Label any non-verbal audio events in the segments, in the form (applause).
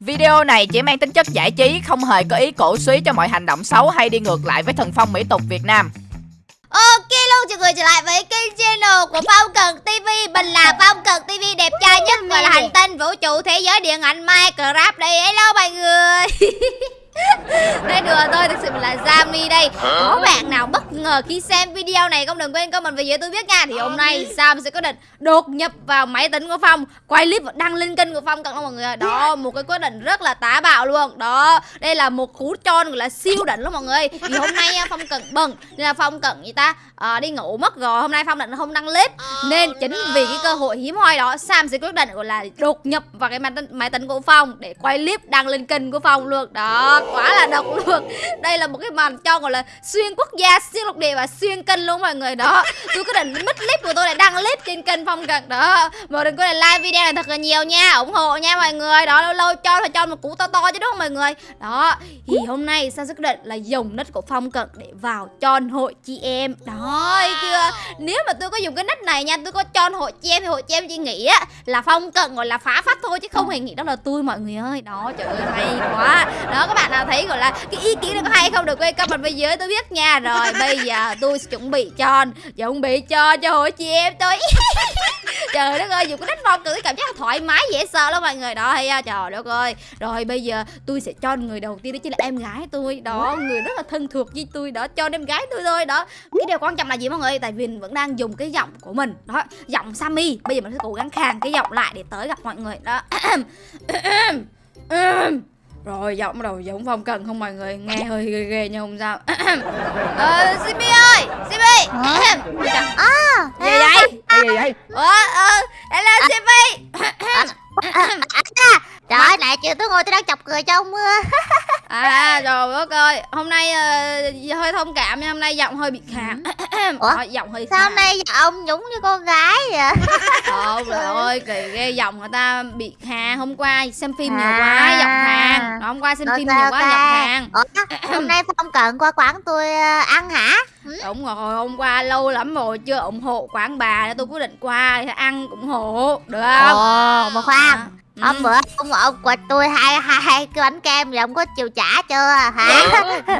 Video này chỉ mang tính chất giải trí, không hề có ý cổ suý cho mọi hành động xấu hay đi ngược lại với thần phong mỹ tục Việt Nam. Ok luôn chào người trở lại với kênh channel của Phong Cần TV Mình là Phong Cần TV đẹp trai nhất gọi là hành tinh vũ trụ thế giới điện ảnh Minecraft đây. Hello mọi người (laughs) (laughs) Đây đùa tôi thực sự là Zami đây. Có bạn nào bất ngờ khi xem video này Không? Đừng quên comment về dưới tôi biết nha. Thì hôm nay Sam sẽ có định đột nhập vào máy tính của Phong. Quay clip và đăng lên kênh của Phong. Đó mọi người Đó một cái quyết định rất là tá bạo luôn. Đó đây là một cú tròn gọi là siêu đỉnh luôn mọi người. Thì hôm nay à, Phong Cần bận. Nên là Phong Cần gì ta? À, đi ngủ mất rồi. Hôm nay Phong định không đăng clip. Nên chính vì cái cơ hội hiếm hoi đó Sam sẽ quyết định gọi là đột nhập vào cái máy tính, máy tính của Phong Để quay clip đăng lên kênh của Phong luôn. Đó quá là độc luôn. Đây là một cái màn cho gọi là xuyên quốc gia, xuyên lục địa và xuyên kênh luôn mọi người. Đó Tôi quyết định mất clip của tôi để đăng clip trên kênh Phong Cần đó Mọi đừng quên là like video này thật là nhiều nha ủng hộ nha mọi người. Đó lâu lâu cho phải cho một cú to to chứ đúng không mọi người? Đó thì hôm nay sẽ quyết định là dùng nick của Phong Cận để vào tròn hội chị em. Đó chưa nếu mà tôi có dùng cái nick này nha tôi có tròn hội chị em thì hội chị em chỉ nghĩ á là Phong Cận gọi là phá phách thôi chứ không hề nghĩ đó là tôi mọi người ơi. Đó trời ơi hay quá. Đó các bạn nào thấy gọi là cái ý kiến này có hay không được quên comment bên dưới tôi biết nha. Rồi (laughs) bây giờ tôi sẽ chuẩn bị tròn chuẩn bị cho cho hội chị em tôi. (laughs) Trời đất ơi dùng cái nick Phong tôi cảm giác thoải mái dễ sợ lắm mọi người. Đó hay à, trời đất ơi. Rồi bây giờ tôi sẽ cho người đầu tiên đó chính là em gái tôi. Đó người rất là thân thuộc với tôi. Đó cho em gái tôi thôi. Đó cái điều quan trọng là gì mọi người? Tại vì mình vẫn đang dùng cái giọng của mình. Đó giọng Sammy. Bây giờ mình sẽ cố gắng khàn cái giọng lại để tới gặp mọi người. Đó (clears throat) rồi giọng bắt đầu giống phong cần không mọi người? Nghe hơi ghê ghê nhưng không sao. (clears throat) Ờ Simmy ơi Simmy À, gì vậy? Cái gì vậy? ờ ờ hello Simmy trời ơi, nãy chưa tôi ngồi tôi đang chọc cười trong mưa. (laughs) À trời đất ơi Hôm nay ờ, hơi thông cảm nha Hôm nay giọng hơi bị khàn (clears throat) Ủa? Ờ, Giọng hơi Sao hôm nay ông nhúng như con gái vậy? (laughs) Không trời. ơi kỳ ghê giọng người ta bị khàn Hôm qua xem phim nhiều À. quá giọng khàn. Đó, Hôm qua xem Ok, phim nhiều quá giọng khàn. Ủa, hôm nay Phong Cận qua quán tôi ờ, ăn hả? Đúng rồi hôm qua lâu lắm rồi Chưa ủng hộ quán bà nên Tôi quyết định qua để ăn ủng hộ Được không? Ồ, mà khoan Ừ. Hôm bữa ông ông quật tôi hai hai hai cái bánh kem rồi ông có chịu trả chưa? Hả?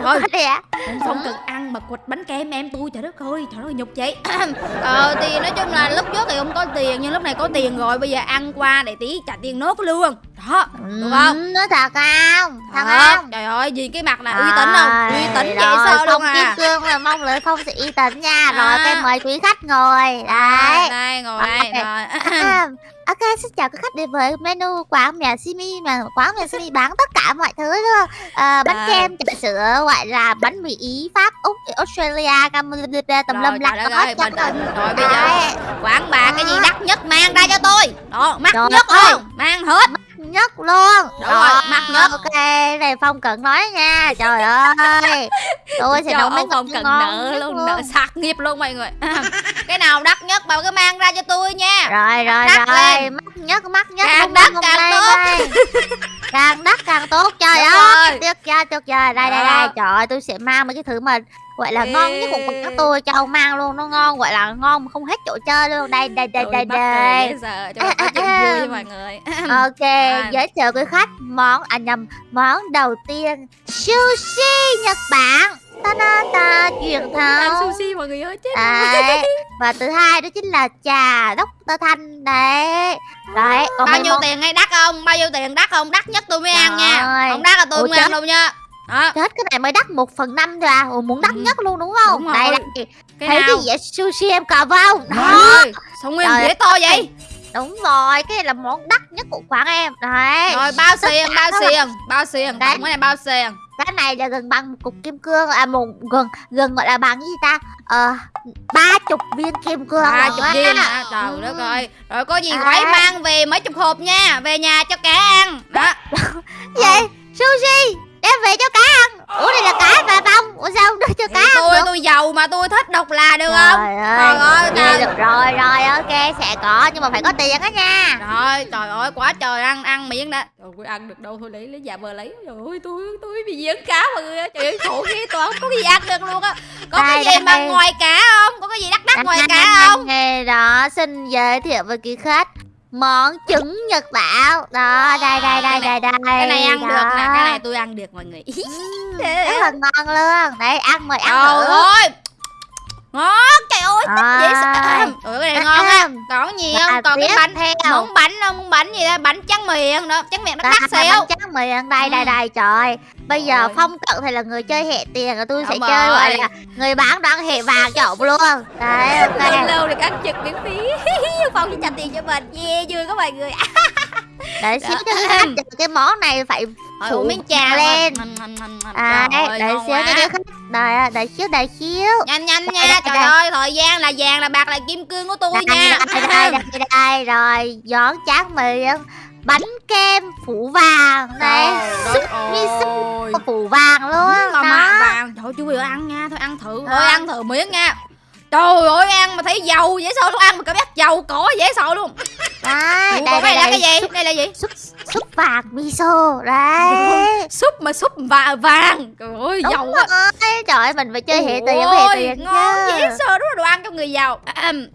Thôi vậy? Ông không cần ăn mà quịch bánh kem em tôi trời đất ơi trời đất ơi nhục chị (clears throat) ờ thì nói chung là lúc trước thì không có tiền nhưng lúc này có tiền rồi bây giờ ăn qua để tí trả tiền nốt luôn. Đó không Ừ, nói thật không? Thật Thật, không? trời ơi gì cái mặt là uy tín không? Uy tín vậy rồi, sao luôn Phong Kim à? Cương là mong lợi Phong sẽ uy tín nha. Rồi, À. cái mời quý khách ngồi. Đây Đấy. đây ngồi đây rồi. À, (clears throat) (clears throat) ok, xin chào các khách đến với menu quán mẹ Simi mà quán mẹ Simi bán tất cả mọi thứ luôn. À, bánh kem, trà sữa, gọi là bánh mì Ý, Pháp, Úc, Australia, Campuchia, lum trời lắc hết trơn rồi. rồi bây giờ quán bà cái gì Đó. đắt nhất mang ra cho tôi đó mắc nhất luôn mang hết nhất luôn. Đúng rồi, mắc nhất. Ok, này Phong Cận nói nha. Trời ơi. Tôi sẽ nấu mấy món cần nợ luôn nợ sạc nghiệp luôn mọi người cái nào đắt nhất bà cứ mang ra cho tôi nha Rồi rồi Đắt rồi, lên. mắc nhất mắc nhất. Càng đắt càng tốt. (laughs) càng đắt càng tốt trời Đúng ơi rồi. tuyệt vời tuyệt vời đây đây đây trời ơi tôi sẽ mang mấy cái thứ mà gọi là ngon nhất của quán tôi cho ông mang luôn nó ngon gọi là ngon mà không hết chỗ chơi luôn đây đây đây đây đây. sợ cho chuyện vui với mọi người. (laughs) Ok (laughs) À. giới thiệu quý khách món à nhầm món đầu tiên sushi nhật bản. Ta ta ta truyền ăn thống. sushi mọi người ơi chết đấy (laughs) và thứ hai đó chính là trà Dr. Thanh đấy. Đấy còn bao nhiêu món tiền hay đắt không? Bao nhiêu tiền đắt không? Đắt nhất tôi mới ăn Trời nha. Ơi. không đắt là tôi Ủa ăn chết. đâu nha đó. Chết cái này mới đắt một phần năm thôi à. Ủa, muốn đắt Ừ. nhất luôn đúng không? Đúng đây đây cái thấy nào? cái dĩa sushi em cầm không đó. sao nguyên Trời dĩa to vậy? Đúng rồi cái này là món đắt nhất của quán em. Đấy. Rồi bao xiềng bao xiềng bao xiềng. Tổng cái này bao xiềng? Cái này là gần bằng một cục kim cương à một gần gần gọi là bằng gì ta? Ờ ba chục viên kim cương ba chục viên hả? Trời Ừ. đất ơi. Rồi có gì quấy mang về mấy chục hộp nha. Về nhà cho cá ăn. Đó. (laughs) Gì sushi đem về cho cá ăn. Ủa đây là cá mà bông. Ủa sao không đưa cho cá ăn tôi được? tôi giàu mà tôi thích độc là được không? trời ơi, ơi trời. được rồi rồi ok sẽ có nhưng mà phải có tiền á nha. Trời trời ơi quá trời ăn ăn miếng đã. Trời ơi ăn được đâu thôi lấy lấy giả vờ lấy. Trời ơi tôi tôi bị giỡn cá mọi người ơi. Trời ơi khổ ghê tôi không có cái gì ăn được luôn á. Có cái Đây, gì mà đây. ngoài cá không? Có cái gì đắt đắt ngoài cá không? Nghe đó xin giới thiệu với quý khách món trứng nhật bản đó đây đây đây đây đây Cái này ăn đó. được nè, cái này tôi ăn được mọi người. (laughs) Ừm, rất là ngon luôn đấy ăn mời ăn Trời thử ơi. Ngon, trời ơi, À. dễ sợ. Ủa cái này ngon á. Còn gì không? Còn cái bánh theo muốn bánh không? Muốn bánh gì đó? Bánh trắng miệng đó, trắng miệng nó Đó, đắt bánh xíu. trắng miệng đây đây Ừ. đây trời bây giờ Rồi. phong cận thì là người chơi hệ tiền rồi tôi sẽ Đúng chơi gọi rồi. là người bán đoán hệ vàng cho ổng luôn đấy Lâu ok lâu được ăn trực miễn phí. (laughs) Phong chỉ trả tiền cho mình. Yeah, vui các mọi người. (laughs) để xíu cho cái món này phải Rồi Phủ miếng trà lên. À đấy để xíu cho cái khách đợi đợi xíu đợi xíu Nhanh nhanh Đây, nha. đây, Trời đây. ơi, thời gian là vàng là bạc là kim cương của tôi đây nha. đây đây đây đây rồi gión tráng miệng bánh kem phủ vàng đây súp như súp phủ vàng luôn Mà mà đó. vàng, ơi, chú vừa ăn nha, thôi ăn thử, thôi ăn thử miếng nha. Trời ơi, ăn mà thấy dầu dễ sợ luôn, ăn mà cảm giác dầu cỏ dễ sợ luôn. đây còn cái này là đây. cái gì? súp Đây là gì? súp súp vàng miso. Đấy. Súp mà súp và vàng. Trời ơi, Đúng dầu á. rồi. Trời ơi mình phải chơi hệ tiền Ôi, hệ tiền ngon dễ sợ. Đúng là đồ ăn cho người giàu.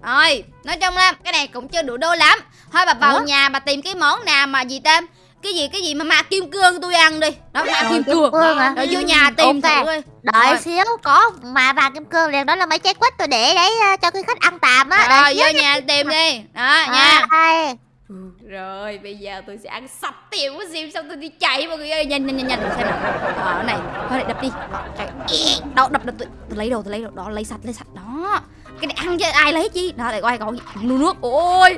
Rồi nói chung là cái này cũng chưa đủ đô lắm thôi bà vào Ủa? nhà bà tìm cái món nào mà gì tên? Cái gì cái gì mà ma kim cương tôi ăn đi. Đó ma Rồi, kim cương. Hả? rồi vô nhà tìm Ok. thử đi. Đợi Rồi. xíu có mà vàng kim cương liền đó là mấy trái quýt tôi để đấy à, cho cái khách ăn tạm á. Rồi vô nhà tìm đi. Đó nha nha. đây. rồi bây giờ tôi sẽ ăn sạch tiền của sim xong tôi đi chạy mọi người ơi. Nhanh nhanh nhanh nhanh. Xem nào. Ờ cái này. Thôi này đập đi. Chạy. Đâu đập đập tôi, tôi lấy đồ tôi lấy đồ. Đó lấy sạch lấy sạch. Đó. Cái này ăn chứ ai lấy chi đó để coi còn nước nước. Ôi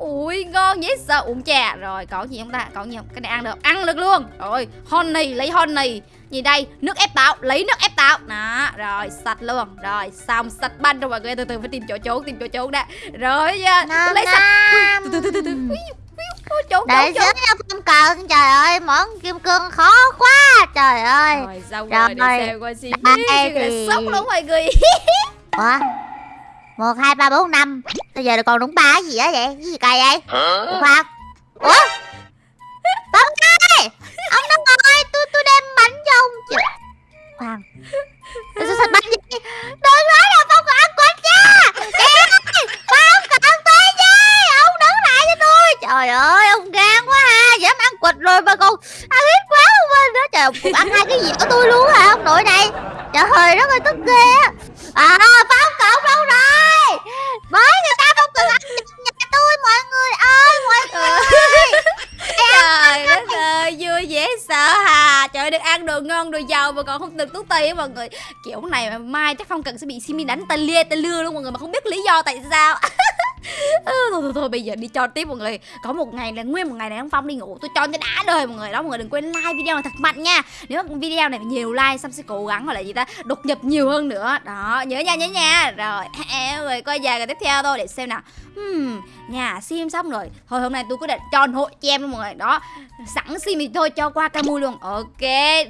ui ngon dễ sợ uống trà rồi có gì không ta? Có gì không? Cái này ăn được. Ăn được luôn. Rồi honey lấy honey. Gì đây? Nước ép táo. Lấy nước ép táo. Đó rồi sạch luôn. Rồi xong sạch banh rồi mọi người. Từ từ phải tìm chỗ trốn tìm chỗ trốn đã. Rồi nha lấy sạch. Nam. từ từ từ từ Ui, ui, ui, trốn Để trốn. Nha Phong Cần Trời ơi món kim cương khó quá Trời ơi. Rồi xong Rồi. rồi để xem coi xin Đây (laughs) thì- sốc luôn mọi người. (laughs) Ủa? Một hai ba bốn năm Bây giờ còn đúng ba cái gì á vậy? Cái gì cày vậy? Ủa Khoan Ủa? Phong ơi Ông đâu rồi Tôi tôi đem bánh cho ông. Chứ Khoan Tôi sẽ bánh gì Đừng nói là Phong ăn quýt nha Kìa Phong còn tới chứ Ông đứng lại cho tôi. Trời ơi ông gan quá ha. Dám ăn quýt rồi mà còn ăn ít quá không anh đó Trời ông cũng ăn hai cái gì của tôi luôn hả? Ông nội này. Trời ơi tức ghê á. À Phong cậu đâu rồi. Mới người ta không cần ăn nhật nhà tôi mọi người ơi Mọi người ơi trời đất ơi vui dễ sợ được ăn đồ ngon, đồ giàu mà còn không được túi tiền mọi người. Kiểu này mà mai chắc phong cần sẽ bị simi đánh tay lia tay lưa luôn mọi người mà không biết lý do tại sao. (laughs) Ừ, thôi, thôi thôi bây giờ đi cho tiếp mọi người. Có một ngày là nguyên một ngày này ông phong đi ngủ tôi cho cho đã đời mọi người đó. Mọi người đừng quên like video này thật mạnh nha. Nếu mà video này nhiều like xong sẽ cố gắng gọi là gì ta đột nhập nhiều hơn nữa. Đó nhớ nha nhớ nha. Rồi mọi người coi dài cái tiếp theo thôi để xem nào. Hmm, nhà sim xong rồi. Thôi hôm nay tôi quyết định cho hội cho em luôn mọi người. Đó sẵn sim thì thôi cho qua Camui luôn. Ok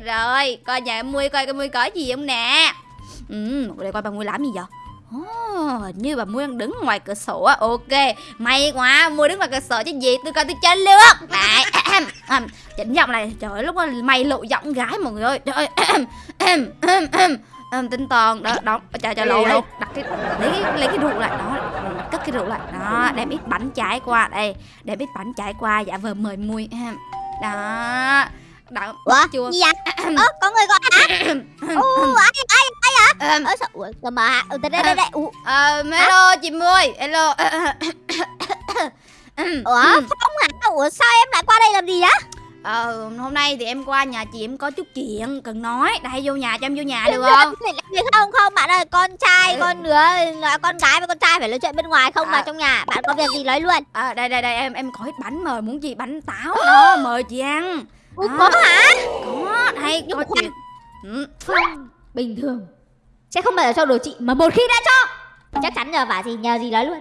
rồi coi nhà em mui coi Camui có gì không nè? Ừ để coi bà mui làm gì vậy? Oh, như bà đang đứng ngoài cửa sổ á Ok, may quá Mui đứng ngoài cửa sổ chứ gì Tôi coi tôi chơi luôn (coughs) Đấy, chỉnh giọng này Trời ơi, lúc đó mày lộ giọng gái mọi người ơi. Trời ơi, um, tinh toàn đó đó. Chờ chờ lộ lộ đặt cái lấy cái lấy cái rượu lại đó. Cất cái rượu lại đó. Đem ít bánh trái qua đây. Đem ít bánh trái qua dạ vờ mời mui đó. Đó Ủa chưa gì vậy? Ơ có người gọi Ủa ai ai ai hả? Ừm, Ơ sao Ủa cơ mà hả? Ừ, đây đây đây Ủa? Ờ, hello chị mui hello. (coughs) Ủa Phong hả? Ủa sao em lại qua đây làm gì á ờ hôm nay thì em qua nhà chị em có chút chuyện cần nói. Đây vô nhà cho em vô nhà được không? gì không? Không bạn ơi con trai con đứa con gái với con trai phải nói chuyện bên ngoài không À. mà trong nhà. Bạn có việc gì nói luôn. À, đây đây đây em em có ít bánh mời muốn gì bánh táo đó mời chị ăn. Ủa, À. có hả? Có đây Nhưng có mà chuyện ừ. Bình thường. Sẽ không bao giờ cho đồ chị mà một khi đã cho chắc chắn nhờ vả gì nhờ gì nói luôn.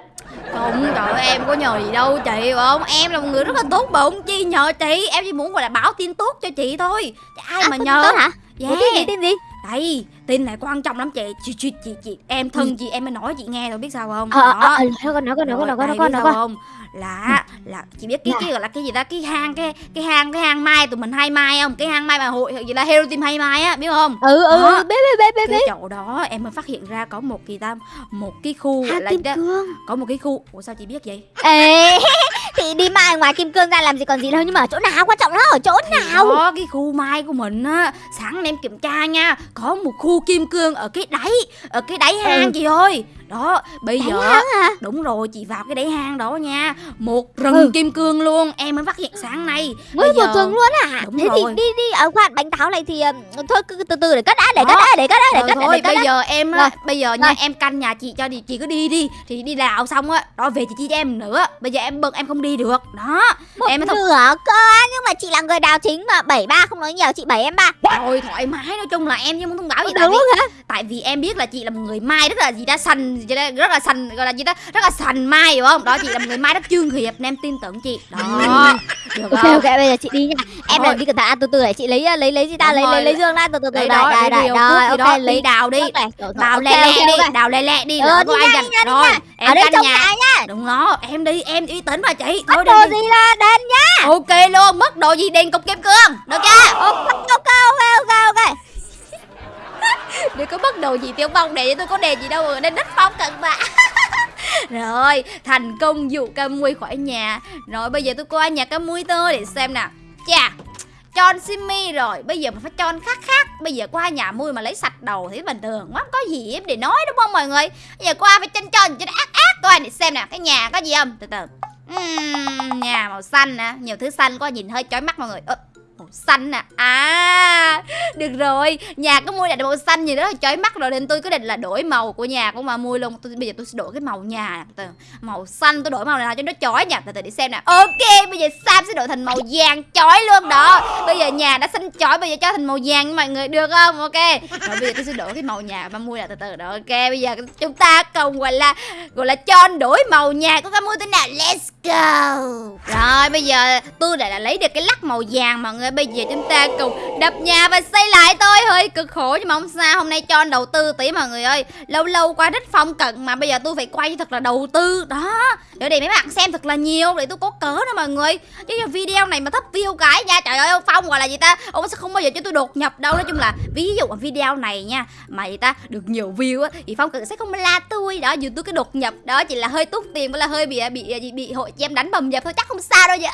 Không trời ơi, em có nhờ gì đâu chị không? Em là một người rất là tốt bụng chi nhờ chị? Em chỉ muốn gọi là báo tin tốt cho chị thôi. Chứ ai mà có nhờ? tốt hả? Yeah. Ủa, tin gì tin gì? Đây tin này quan trọng lắm chị. Chị chị chị, chị. em thân chị em mới nói chị nghe rồi biết sao không? Ờ Đó. ờ ờ nói con nói con nói con nói con nói con không? Là là chị biết cái Là- cái gọi là cái gì ta? Cái hang cái cái hang cái hang mai tụi mình hay mai không? Cái hang mai mà hội gì là hero team hay mai á biết không? Ừ ừ ừ biết biết biết biết cái chỗ đó em mới phát hiện ra có một kỳ tam một cái khu là cương. có một cái khu. Ủa sao chị biết vậy? Ê ngoài kim cương ra làm gì còn gì đâu Nhưng mà ở chỗ nào quan trọng nó ở chỗ nào Đó cái khu mai của mình á Sáng em kiểm tra nha Có một khu kim cương ở cái đáy Ở cái đáy hang Ừ. chị ơi Đó bây Đánh giờ hả? Đúng rồi chị vào cái đáy hang đó nha. Một rừng Ừ. kim cương luôn Em mới phát hiện sáng nay. Mới Bây một giờ- tuần luôn à Đúng Thế rồi. thì đi đi ở khoan bánh táo này thì ừm, Thôi cứ từ từ để cất đã để cất đã để cất đã để cất đã thôi bây đã. giờ em á Rồi. Bây giờ nha em canh nhà chị cho đi Chị cứ đi đi Thì đi đào xong á Đó về chị chỉ cho em nữa. Bây giờ em bận em không đi được. Đó Một Em thông nửa cơ nhưng mà chị là người đào chính mà bảy ba không nói nhiều chị bảy em ba. Rồi thoải mái nói chung là em chứ muốn thông báo gì tại vì tại vì em biết là chị là một người mai rất là gì ta sành gì ta rất là sành gọi là gì ta rất là sành mai hiểu không? Đó chị là một người mai rất chuyên nghiệp nên em tin tưởng chị. Đó. (laughs) Được Ok không ok bây giờ chị đi nha. Em làm đi cẩn thận. À, từ từ để chị lấy lấy lấy gì ta? Lấy lấy lấy dương ra. Từ từ từ đây đó, đây lấy đây. điều rồi đó, ok lấy. đào đi. Đào lẹ lẹ đi đào lẹ lẹ đi. Lỡ đi có ai nha, giành nha, rồi nha. em đây canh nhà. nha? Đúng đó em đi em uy tín mà chị. Mất đi đồ gì là đền nhá ok luôn mất đồ gì đền cục kim cương được chưa? Ok (laughs) Đừng có bắt đồ gì tiêu phong để cho tôi có đề gì đâu mà nên đất phong cận bạ (laughs) Rồi thành công dụ ca mui khỏi nhà. Rồi bây giờ tôi qua nhà ca mui tơ để xem nè Chà Chon Simi rồi. Bây giờ mình phải chon khác khác. Bây giờ qua nhà mui mà lấy sạch đầu thì bình thường Không có gì em để nói đúng không mọi người? Bây giờ qua phải chân chon cho nó ác ác. Coi để xem nè Cái nhà có gì không? Từ từ. Uhm, Nhà màu xanh nè Nhiều thứ xanh quá nhìn hơi chói mắt mọi người. Ơ, Màu xanh nè À được rồi, nhà có mua là màu xanh gì đó là chói mắt rồi nên tôi có định là đổi màu của nhà của mà mua luôn. Tôi bây giờ tôi sẽ đổi cái màu nhà từ màu xanh tôi đổi màu nào cho nó chói nha. Từ từ để xem nè. Ok, bây giờ Sam sẽ đổi thành màu vàng chói luôn đó. Bây giờ nhà đã xanh chói bây giờ cho thành màu vàng mọi người được không? Ok. Rồi bây giờ tôi sẽ đổi cái màu nhà mà mua là từ từ đó. Ok, bây giờ chúng ta cùng gọi là gọi là cho đổi màu nhà của cái mua thế nào. Let's go. Rồi bây giờ tôi đã, đã lấy được cái lắc màu vàng mọi người. Bây giờ chúng ta cùng đập nhà và xây lại thôi. Hơi cực khổ nhưng mà không sao. Hôm nay cho anh đầu tư tí mọi người ơi. Lâu lâu qua đất phong cận mà bây giờ tôi phải quay thật là đầu tư. Đó. Để để mấy bạn xem thật là nhiều để tôi có cớ đó mọi người chứ giờ video này mà thấp view cái nha. Trời ơi ông phong gọi là gì ta? Ông sẽ không bao giờ cho tôi đột nhập đâu. Nói chung là ví dụ video này nha mà gì ta được nhiều view á thì phong cận sẽ không la tôi. Đó dù tôi cái đột nhập đó chỉ là hơi tút tiền với là hơi bị bị bị, bị hội chị em đánh bầm dập thôi. Chắc không sao đâu vậy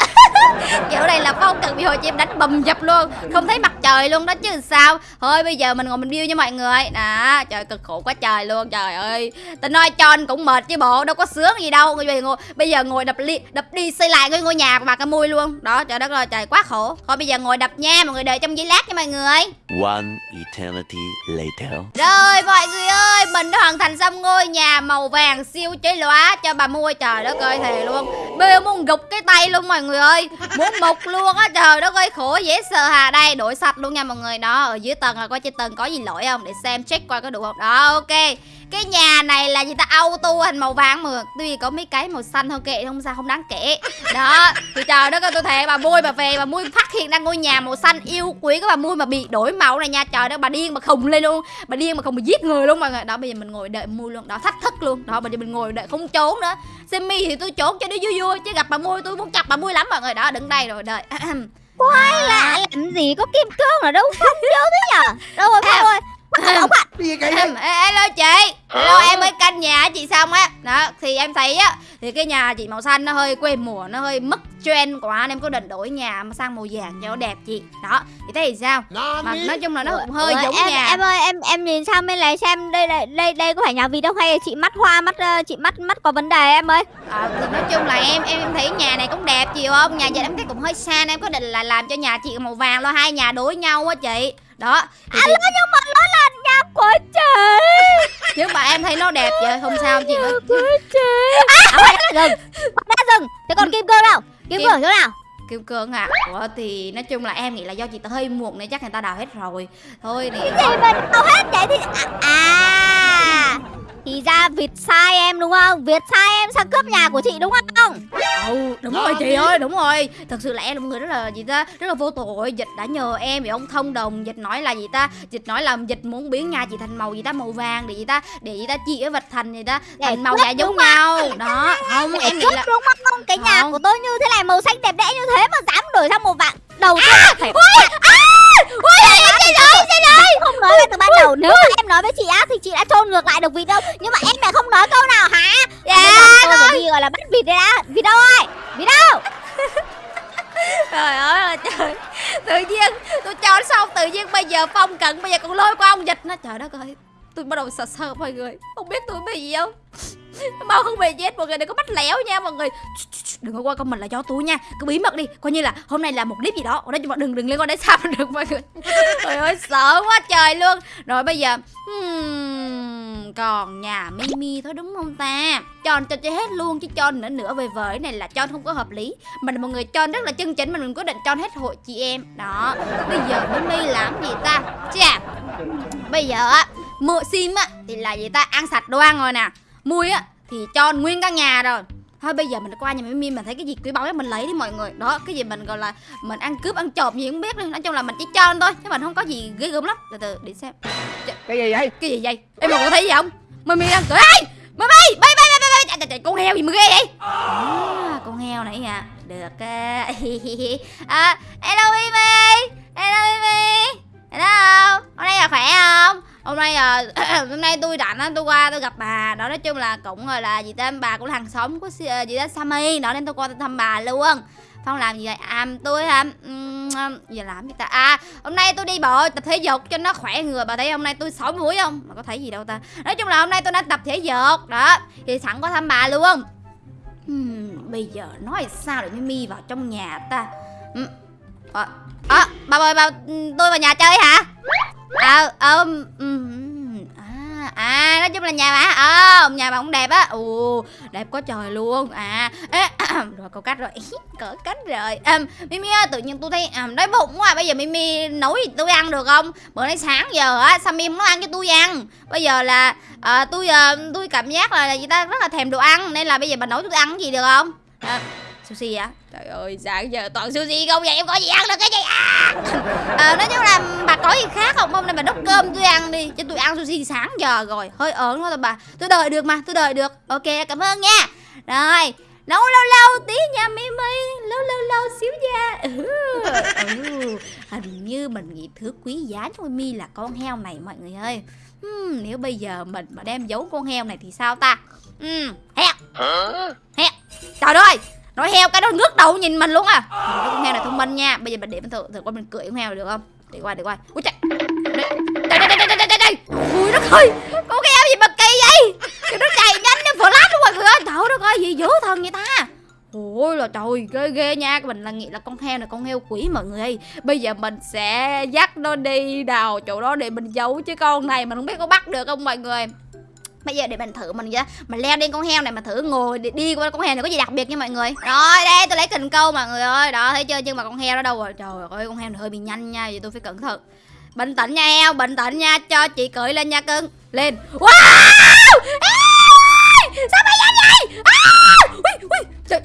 (laughs) kiểu này là phong cận bị hội chị em đánh bầm dập luôn. Không thấy mặt trời luôn đó chứ sao? Thôi bây giờ mình ngồi mình view nha mọi người. Nè trời cực khổ quá trời luôn trời ơi. Tôi nói cho anh cũng mệt chứ bộ đâu có sướng gì đâu. Bây giờ ngồi bây giờ ngồi đập đi đập đi xây lại cái ngôi nhà của bà cái mui luôn. Đó trời đất ơi trời quá khổ. Thôi bây giờ ngồi đập nha mọi người đợi trong giây lát nha mọi người. One eternity later. rồi mọi người ơi Mình đã hoàn thành xong ngôi nhà màu vàng siêu chế lóa cho bà mua Trời đất ơi thề luôn Bây muốn gục cái tay luôn mọi người ơi. Muốn mục luôn á, trời đất ơi, khổ dễ sợ hà. Đây, đổi sạch luôn nha mọi người. Đó, ở dưới tầng là coi trên tầng có gì lỗi không? Để xem, check coi có đủ không? Đó, ok cái nhà này là gì ta? Auto thành màu vàng mà tuy có mấy cái màu xanh thôi kệ không sao không đáng kể. Đó thì trời đất ơi tôi thề bà mui bà về bà mui phát hiện ra ngôi nhà màu xanh yêu quý của bà mui mà bị đổi màu này nha. Trời đất bà điên mà khùng lên luôn. Bà điên mà không bị giết người luôn mọi người. Đó bây giờ mình ngồi đợi mui luôn. Đó thách thức luôn. Đó bây giờ mình ngồi đợi không trốn nữa. Semi thì tôi trốn cho nó vui vui chứ gặp bà mui tôi muốn chặt bà mui lắm mọi người. Đó đứng đây rồi đợi. (clears throat) Quay lạ làm gì có kim cương ở đâu? Không nhớ thế nhở Đâu rồi đâu rồi Ông ạ Em, ê, hello chị. Hello em mới canh nhà chị xong á. Đó thì em thấy á Thì cái nhà chị màu xanh nó hơi quê mùa Nó hơi mất trend quá Nên em có định đổi nhà mà sang màu vàng cho nó đẹp chị. Đó thì thấy thì sao? Mà nói chung là nó cũng hơi Ủa, giống em, nhà. Em ơi em em nhìn sang bên này xem đây đây đây, đây có phải nhà vịt đâu hay là chị mắt hoa mắt ờ, chị mắt mắt có vấn đề em ơi? À, thì nói chung là em em em thấy nhà này cũng đẹp chị không? Nhà giờ em thấy cũng hơi xa nên em có định là làm cho nhà chị màu vàng lo hai nhà đối nhau á chị. Đó thì, thì, nhưng mà nó là nhà của chị nhưng mà em thấy nó đẹp vậy không sao chị ơi của chị à, rừng quay ra rừng thế còn kim cương đâu kim Kim- cương chỗ nào? Kim cương à? Ủa thì nói chung là em nghĩ là do chị ta hơi muộn nên chắc người ta đào hết rồi. Thôi thì gì mà đâu hết vậy thì à, à thì ra Việt sai em đúng không? Việt sai em sang cướp nhà của chị đúng không? Ừ đúng rồi chị ơi đúng rồi. Thật sự là em là một người rất là gì ta Rất là vô tội. Dịch đã nhờ em vì ông thông đồng. Dịch nói là gì ta? Dịch nói là Dịch muốn biến nhà chị thành màu gì ta? Màu vàng Để gì ta? Để gì ta? Chị với vật thành gì ta? Để Thành màu dạ giống nhau. Đó (laughs) Không để em nghĩ cướp là đúng không? Cái nhà Không. của tôi như thế này màu xanh đẹp đẽ như thế mà dám đổi sang màu vàng. Đầu tiên À, Ui, xin lỗi, xin lỗi Không nói ngay từ ban đầu. Nếu mà em nói với chị á Thì chị đã trôn ngược lại được vịt đâu. Nhưng mà em lại không nói câu nào hả? Dạ, Tôi phải đi gọi là bắt vịt đây đã Vịt đâu ơi? Đi đâu? (laughs) Trời ơi là trời. Tự nhiên tôi cho xong tự nhiên bây giờ phong cận bây giờ còn lôi qua ông dịch nó trời đất ơi tôi bắt đầu sợ sợ mọi người. Không biết tôi bị gì không mau không về chết mọi người đừng có bắt lẻo nha mọi người. Đừng có qua comment là cho tôi nha. Cứ bí mật đi coi như là hôm nay là một clip gì đó. Ở đây chúng đừng đừng liên quan đến sao được mọi người. (laughs) Trời ơi sợ quá trời luôn. Rồi bây giờ hmm, còn nhà mimi thôi đúng không ta? Cho cho chơi hết luôn chứ cho nữa nữa về vời. Này là cho không có hợp lý. Mình mọi người cho rất là chân chính mà mình quyết định cho hết hội chị em. Đó bây giờ mimi làm gì ta? Chà bây giờ á mua sim á thì là gì ta? Ăn sạch đồ ăn rồi nè mui á thì cho nguyên căn nhà rồi. Thôi bây giờ mình qua nhà mimi mình thấy cái gì quý báu mình lấy đi mọi người. Đó cái gì mình gọi là mình ăn cướp ăn trộm gì cũng biết đi nói chung là mình chỉ cho thôi chứ mình không có gì ghê gớm lắm. Từ từ để xem. Cái gì vậy? cái gì vậy? Em mà có thấy gì không? Mimi đang cười. Ê mimi bay bay bay bay bay. Trời, con heo gì mà ghê vậy? À, con heo này à. Được à, (laughs) à hello mimi. Hello mimi. Hello hôm nay là khỏe không hôm nay à, (clears throat) hôm nay tôi rảnh á tôi qua tôi gặp bà đó nói chung là cũng gọi là gì tên bà cũng là hàng xóm của ờ, gì đó Sammy đó nên tôi qua tôi thăm bà luôn Phong làm gì vậy? À, tôi hả? um, giờ làm gì ta? À, hôm nay tôi đi bộ tập thể dục cho nó khỏe người. Bà thấy hôm nay tôi sỏi mũi không? Mà có thấy gì đâu ta? Nói chung là hôm nay tôi đã tập thể dục đó. Thì sẵn qua thăm bà luôn. Uhm, bây giờ nói sao để mi vào trong nhà ta? Uhm. À, à, bà ơi, bà tôi vào nhà chơi hả? À, ờ, ờ à, à, nói chung là nhà bà, ờ, nhà bà cũng đẹp á, ồ, đẹp quá trời luôn, à, ê, (clears throat) rồi câu cách rồi, (laughs) cỡ cách rồi, à, Mimi ơi, tự nhiên tôi thấy à, đói bụng quá, bây giờ Mimi nấu gì tôi ăn được không? Bữa nay sáng giờ á, Sammy không nấu ăn cho tôi ăn, bây giờ là à, tôi à, tôi cảm giác là, là ta rất là thèm đồ ăn, nên là bây giờ bà nấu cho tôi ăn gì được không? À, sushi á trời ơi sáng giờ toàn sushi không vậy? Em có gì ăn được cái gì? À, (laughs) à nói chung là bà có gì khác không? Hôm nay bà đốc cơm tôi ăn đi. Cho tôi ăn sushi sáng giờ rồi. Hơi ớn quá rồi bà. Tôi đợi được mà tôi đợi được. Ok cảm ơn nha. Rồi nấu lâu lâu tí nha mimi. Lâu lâu lâu xíu nha. Ừ. ừ. hình như mình nghĩ thứ quý giá cho mimi là con heo này mọi người ơi. Hmm, nếu bây giờ mình mà đem giấu con heo này thì sao ta? Ừ heo heo trời ơi nói heo cái đó ngước đầu nhìn mình luôn à. Cái con heo này thông minh nha. Bây giờ mình để mình thử thử qua mình cưỡi con heo này được không? Để qua để qua. Ui chạy đây. Đây đây đây đây đây đây. Ui, đất ơi. Con heo gì mà kỳ vậy? Cái nó chạy nhanh như flash luôn à. mọi người ơi, trời đất ơi, gì dữ thần vậy ta? Ôi là trời, ghê ghê nha. Mình là nghĩ là con heo này con heo quỷ mọi người ơi. Bây giờ mình sẽ dắt nó đi đào chỗ đó để mình giấu Chứ con này mình không biết có bắt được không mọi người. Bây giờ để mình thử mình ra Mình leo lên con heo này mà thử ngồi để đi qua con heo này có gì đặc biệt nha mọi người. Rồi đây tôi lấy cần câu mọi người ơi. Đó thấy chưa? Nhưng mà con heo đó đâu rồi? Trời ơi con heo này hơi bị nhanh nha Vậy tôi phải cẩn thận. Bình tĩnh nha heo bình tĩnh nha Cho chị cưỡi lên nha cưng. Lên. Wow! Ê! Sao mày nhanh vậy? À! Ui, ui, trời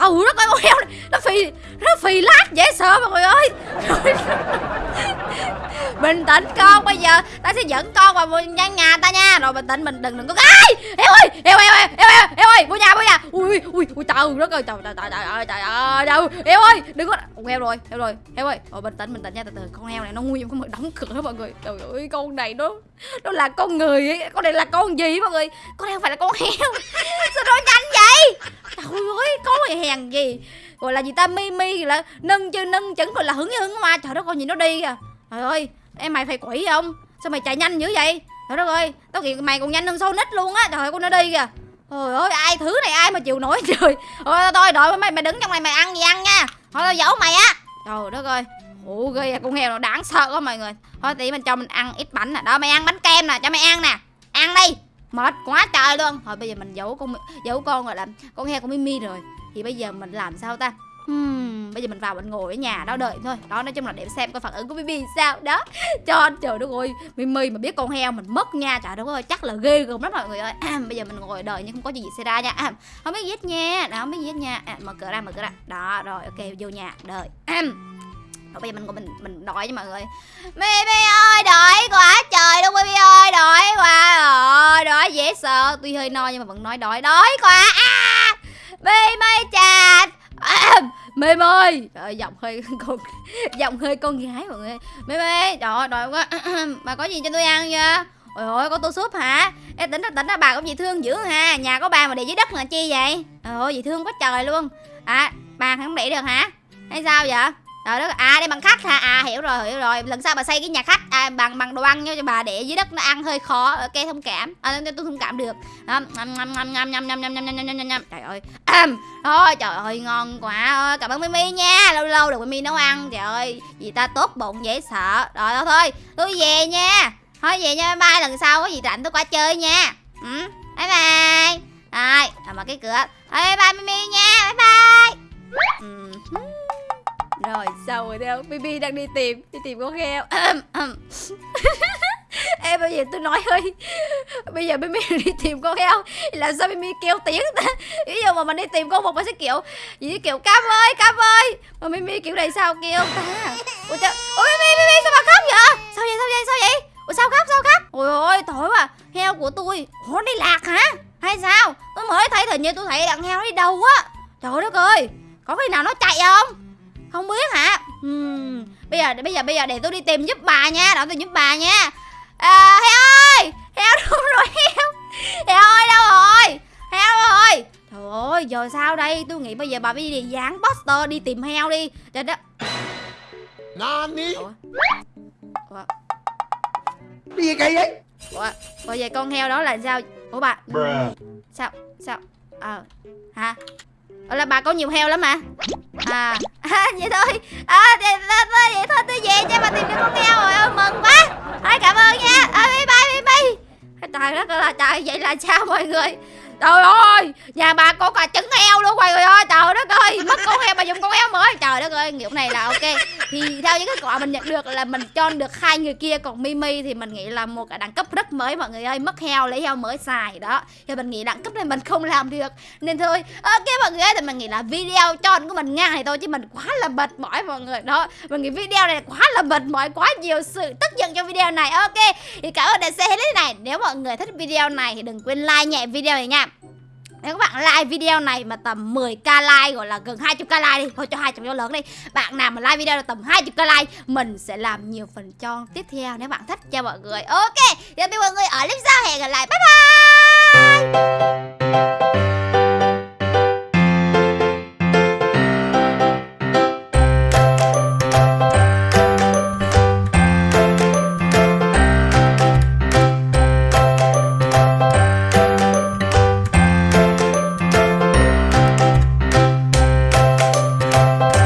Ờ, ừ đất ơi con heo này. Nó phì Nó phì lát dễ sợ mọi người ơi. (laughs) Bình tĩnh con, bây giờ ta sẽ dẫn con vào một nhà ta nha. Rồi bình tĩnh mình đừng đừng có ai heo ơi, heo heo heo heo heo ơi vô nhà vô nhà. Ui ui ui, trời đất ơi trời trời trời trời ơi trời ơi trời heo ơi, đừng có con heo rồi heo rồi, heo ơi. Rồi bình tĩnh bình tĩnh nha, từ từ. Con heo này nó nguy hiểm không được đóng cửa, mọi người. Trời ơi, con này nó nó là con người ấy. Con này là con gì, mọi người? Con heo phải là con heo. (laughs) Sao nó nhanh vậy? Trời ơi, con này hèn gì. Gọi là gì ta? Mi mi là nâng chưa nâng chững rồi là hứng hứng hoa trời đất con nhìn nó đi kìa. Trời ơi em mày phải quỷ không? Sao mày chạy nhanh dữ vậy? Trời đất ơi tao kiện mày còn nhanh hơn sâu nít luôn á. Trời ơi con nó đi kìa. Trời ơi ai thứ này ai mà chịu nổi (laughs) trời. Thôi thôi đợi mày mày đứng trong này mày ăn gì ăn nha. Thôi tao giấu mày á. Trời đất ơi ủa ghê à, con heo nó đáng sợ quá mọi người. Thôi tí mình cho mình ăn ít bánh nè. Đó mày ăn bánh kem nè cho mày ăn nè. Ăn đi. Mệt quá trời luôn. Thôi bây giờ mình giấu con giấu con rồi làm con heo con mimi rồi thì bây giờ mình làm sao ta? Hmm, bây giờ mình vào mình ngồi ở nhà đó đợi thôi. Đó nói chung là để xem coi phản ứng của Mimi sao. Đó (laughs) cho trời đất ơi Mimi mà biết con heo mình mất nha. Trời đất ơi chắc là ghê gớm lắm mọi người ơi. À, bây giờ mình ngồi đợi nhưng không có gì xảy ra nha. À, không biết gì nha. Đó không biết gì nha. À, mở cửa ra mở cửa ra. Đó rồi ok vô nhà đợi. À, rồi bây giờ mình mình mình đợi cho mọi người. Mimi ơi đợi quá trời luôn Mimi ơi đợi quá. Rồi đói dễ sợ. Tuy hơi no nhưng mà vẫn nói đói. Đói quá. À! Mây chà à, mê ơi trời giọng hơi (laughs) con giọng hơi con gái mọi người. Mê mê trời ơi đòi quá. Bà có gì cho tôi ăn chưa? Ôi ôi có tô súp hả? Ê, tính ra tính ra bà cũng dễ thương dữ ha. Nhà có bà mà để dưới đất là chi vậy? Ôi dễ thương quá trời luôn. À bà không để được hả? Hay sao vậy? Rồi đó à đây bằng khách hả à hiểu rồi hiểu rồi lần sau bà xây cái nhà khách à, bằng bằng đồ ăn cho bà để dưới đất nó ăn hơi khó ok thông cảm à, tôi, thông cảm được Đó, nhâm nhâm nhâm nhâm nhâm nhâm nhâm nhâm nhâm nhâm trời ơi thôi trời ơi ngon quá ơi cảm ơn mimi nha lâu lâu được mimi nấu ăn trời ơi gì ta tốt bụng dễ sợ rồi thôi thôi tôi về nha thôi về nha bye bye lần sau có gì rảnh tôi qua chơi nha ừ, bye bye rồi à, mở cái cửa Ê, bye bye mimi nha bye bye ừ. Rồi xong rồi đâu Bibi đang đi tìm. Đi tìm con heo. (coughs) Em bây giờ tôi nói hơi. Bây giờ Bibi (laughs) đi tìm con heo. Làm sao Bibi kêu tiếng ta? Ví dụ mà mình đi tìm con một mình sẽ kiểu Gì kiểu cam ơi cam ơi! Mà Bibi kiểu này sao kêu ta? Ủa, trời, Ủa Bibi Bibi sao mà khóc vậy? Sao vậy sao vậy sao vậy? Ủa sao khóc sao khóc? Ôi ôi tối quá. Heo của tôi Ủa đi lạc hả? Hay sao? Tôi mới thấy hình như tôi thấy đàn heo đi đâu á. Trời đất ơi Có khi nào nó chạy không? Không biết hả? Uhm, bây giờ bây giờ bây giờ để tôi đi tìm giúp bà nha đợi tôi giúp bà nha. À, heo ơi! Heo đâu (laughs) rồi heo? Heo ơi đâu rồi? Heo rồi trời ơi giờ sao đây? Tôi nghĩ bây giờ bà phải đi dán poster đi tìm heo đi. Trời đó Nani? Ủa? Ủa? Cái gì kỳ vậy? Ủa? Ủa vậy con heo đó là sao? Ủa bà? Bruh. sao? Sao? Ờ. Hả ở là bà có nhiều heo lắm mà à, (laughs) à vậy thôi. À vậy, thôi, vậy thôi tôi về cho bà tìm được con heo rồi. Mừng quá. Thôi cảm ơn nha. À, bye bye bye bye. Trời đất ơi là trời vậy là sao mọi người? Trời ơi, nhà bà có cả trứng heo luôn mọi người ơi. Trời đất ơi, mất con heo mà dùng con heo mới. Trời đất ơi, kiểu này là ok. Thì theo những kết quả mình nhận được là mình cho được hai người kia Còn Mimi thì mình nghĩ là một cái đẳng cấp rất mới mọi người ơi. Mất heo, lấy heo mới xài đó. Thì mình nghĩ đẳng cấp này mình không làm được. Nên thôi, ok mọi người ơi Thì mình nghĩ là video cho của mình ngang này thôi Chứ mình quá là mệt mỏi mọi người đó. Mình nghĩ video này quá là mệt mỏi Quá nhiều sự tức dành cho video này. Ok thì cảm ơn đã xem hết này. Nếu mọi người thích video này thì đừng quên like nhẹ video này nha. Nếu các bạn like video này mà tầm 10k like gọi là gần 20k like đi Thôi cho 200 cho lớn đi. Bạn nào mà like video là tầm 20k like Mình sẽ làm nhiều phần cho tiếp theo nếu bạn thích cho mọi người. Ok, giờ thì mọi người ở clip sau. Hẹn gặp lại. Bye bye!